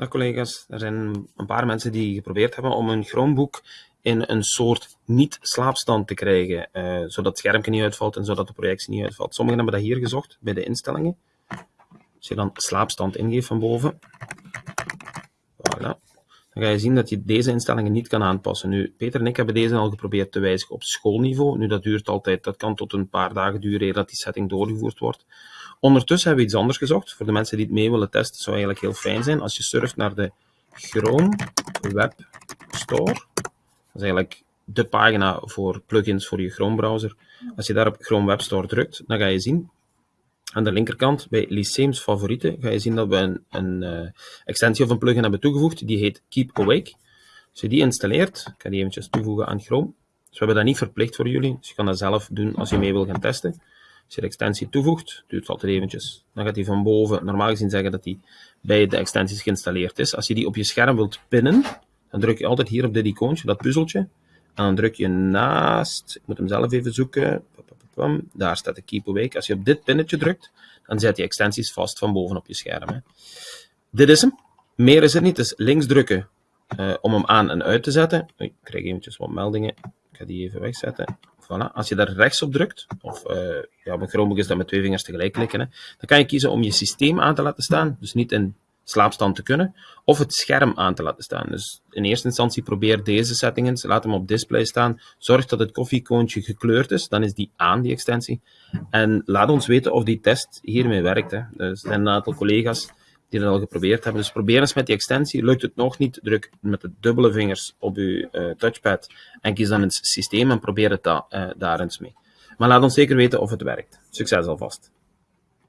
Dag collega's, er zijn een paar mensen die geprobeerd hebben om hun Chromebook in een soort niet-slaapstand te krijgen, uh, zodat het schermpje niet uitvalt en zodat de projectie niet uitvalt. Sommigen hebben dat hier gezocht, bij de instellingen. Als je dan slaapstand ingeeft van boven, voilà, dan ga je zien dat je deze instellingen niet kan aanpassen. Nu, Peter en ik hebben deze al geprobeerd te wijzigen op schoolniveau. Nu, dat duurt altijd, dat kan tot een paar dagen duren dat die setting doorgevoerd wordt. Ondertussen hebben we iets anders gezocht. Voor de mensen die het mee willen testen, zou eigenlijk heel fijn zijn als je surft naar de Chrome Web Store. Dat is eigenlijk de pagina voor plugins voor je Chrome browser. Als je daar op Chrome Web Store drukt, dan ga je zien aan de linkerkant bij Lyceums favorieten ga je zien dat we een, een uh, extensie of een plugin hebben toegevoegd. Die heet Keep Awake. Als je die installeert, ik ga die eventjes toevoegen aan Chrome. Dus we hebben dat niet verplicht voor jullie, dus je kan dat zelf doen als je mee wil gaan testen. Als je de extensie toevoegt, duurt het altijd eventjes. Dan gaat hij van boven normaal gezien zeggen dat hij bij de extensies geïnstalleerd is. Als je die op je scherm wilt pinnen, dan druk je altijd hier op dit icoontje, dat puzzeltje. En dan druk je naast, ik moet hem zelf even zoeken, daar staat de Keep Awake. Als je op dit pinnetje drukt, dan zet je extensies vast van boven op je scherm. Hè. Dit is hem. Meer is het niet. Dus links drukken uh, om hem aan en uit te zetten. Ik krijg eventjes wat meldingen. Ik ga die even wegzetten. Voilà. Als je daar rechts op drukt, of uh, ja, Chromebook is dat met twee vingers tegelijk klikken, hè, dan kan je kiezen om je systeem aan te laten staan. Dus niet in slaapstand te kunnen, of het scherm aan te laten staan. Dus in eerste instantie probeer deze settings, laat hem op display staan, zorg dat het koffiekoontje gekleurd is, dan is die aan, die extensie. En laat ons weten of die test hiermee werkt. Hè. Er zijn een aantal collega's die dat al geprobeerd hebben. Dus probeer eens met die extensie. Lukt het nog niet, druk met de dubbele vingers op uw uh, touchpad en kies dan het systeem en probeer het uh, daar eens mee. Maar laat ons zeker weten of het werkt. Succes alvast!